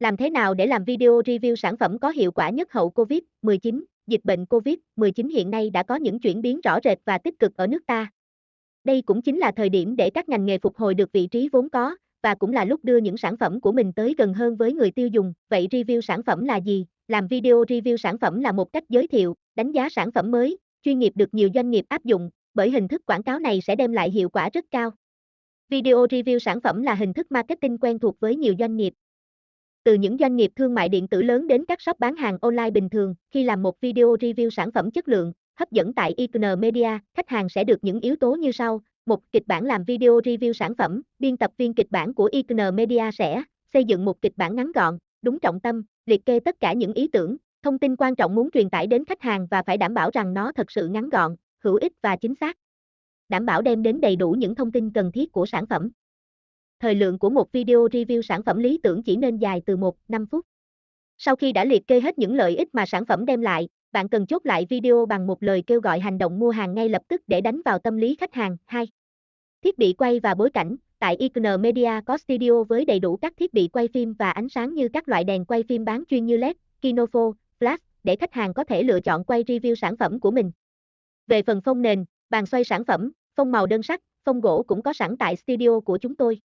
Làm thế nào để làm video review sản phẩm có hiệu quả nhất hậu Covid-19? Dịch bệnh Covid-19 hiện nay đã có những chuyển biến rõ rệt và tích cực ở nước ta. Đây cũng chính là thời điểm để các ngành nghề phục hồi được vị trí vốn có, và cũng là lúc đưa những sản phẩm của mình tới gần hơn với người tiêu dùng. Vậy review sản phẩm là gì? Làm video review sản phẩm là một cách giới thiệu, đánh giá sản phẩm mới, chuyên nghiệp được nhiều doanh nghiệp áp dụng, bởi hình thức quảng cáo này sẽ đem lại hiệu quả rất cao. Video review sản phẩm là hình thức marketing quen thuộc với nhiều doanh nghiệp. Từ những doanh nghiệp thương mại điện tử lớn đến các shop bán hàng online bình thường, khi làm một video review sản phẩm chất lượng, hấp dẫn tại Icon Media, khách hàng sẽ được những yếu tố như sau. Một, kịch bản làm video review sản phẩm, biên tập viên kịch bản của Icon Media sẽ xây dựng một kịch bản ngắn gọn, đúng trọng tâm, liệt kê tất cả những ý tưởng, thông tin quan trọng muốn truyền tải đến khách hàng và phải đảm bảo rằng nó thật sự ngắn gọn, hữu ích và chính xác. Đảm bảo đem đến đầy đủ những thông tin cần thiết của sản phẩm. Thời lượng của một video review sản phẩm lý tưởng chỉ nên dài từ 1-5 phút. Sau khi đã liệt kê hết những lợi ích mà sản phẩm đem lại, bạn cần chốt lại video bằng một lời kêu gọi hành động mua hàng ngay lập tức để đánh vào tâm lý khách hàng. 2. Thiết bị quay và bối cảnh, tại Icon Media có studio với đầy đủ các thiết bị quay phim và ánh sáng như các loại đèn quay phim bán chuyên như LED, Kinofo, Flash, để khách hàng có thể lựa chọn quay review sản phẩm của mình. Về phần phông nền, bàn xoay sản phẩm, phông màu đơn sắc, phông gỗ cũng có sẵn tại studio của chúng tôi.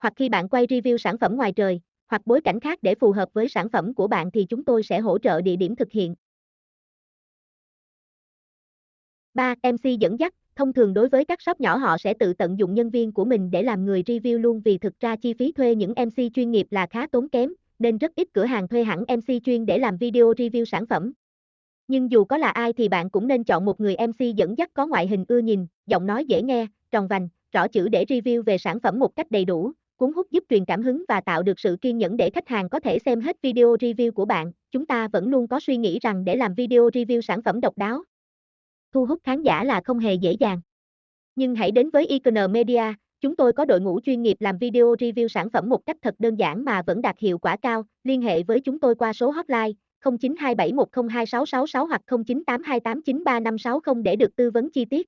Hoặc khi bạn quay review sản phẩm ngoài trời, hoặc bối cảnh khác để phù hợp với sản phẩm của bạn thì chúng tôi sẽ hỗ trợ địa điểm thực hiện. 3. MC dẫn dắt, thông thường đối với các shop nhỏ họ sẽ tự tận dụng nhân viên của mình để làm người review luôn vì thực ra chi phí thuê những MC chuyên nghiệp là khá tốn kém, nên rất ít cửa hàng thuê hẳn MC chuyên để làm video review sản phẩm. Nhưng dù có là ai thì bạn cũng nên chọn một người MC dẫn dắt có ngoại hình ưa nhìn, giọng nói dễ nghe, tròn vành, rõ chữ để review về sản phẩm một cách đầy đủ, cuốn hút giúp truyền cảm hứng và tạo được sự kiên nhẫn để khách hàng có thể xem hết video review của bạn. Chúng ta vẫn luôn có suy nghĩ rằng để làm video review sản phẩm độc đáo, thu hút khán giả là không hề dễ dàng. Nhưng hãy đến với Icon Media, chúng tôi có đội ngũ chuyên nghiệp làm video review sản phẩm một cách thật đơn giản mà vẫn đạt hiệu quả cao. Liên hệ với chúng tôi qua số hotline 0927102666 hoặc 0982893560 để được tư vấn chi tiết.